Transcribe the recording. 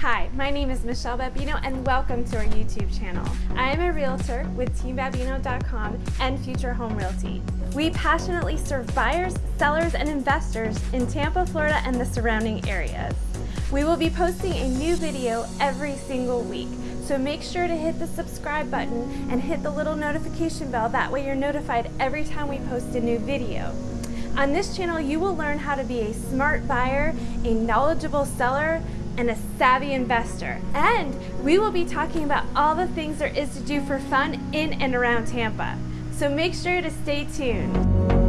Hi, my name is Michelle Babino and welcome to our YouTube channel. I am a realtor with teambabino.com and Future Home Realty. We passionately serve buyers, sellers, and investors in Tampa, Florida and the surrounding areas. We will be posting a new video every single week, so make sure to hit the subscribe button and hit the little notification bell. That way you're notified every time we post a new video. On this channel, you will learn how to be a smart buyer, a knowledgeable seller, and a savvy investor. And we will be talking about all the things there is to do for fun in and around Tampa. So make sure to stay tuned.